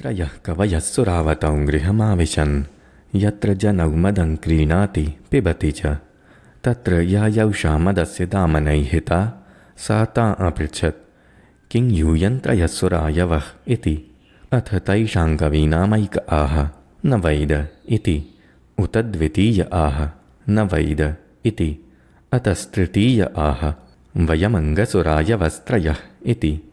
त्रयः कवयःसुरावतौ गृहमाविशन् यत्र जनौ मदं क्रीणाति पिबति च। तत्र यायौषा मदस्य दामनैहिता सा ता अपृच्छत् किं यूयं इति। अथ तैषां कवीनामैक आह न वैद इति। उत द्वितीय आह न वैद इति। अतस्तृतीय आह वयमङ्गसुरायवस्त्रयः इति।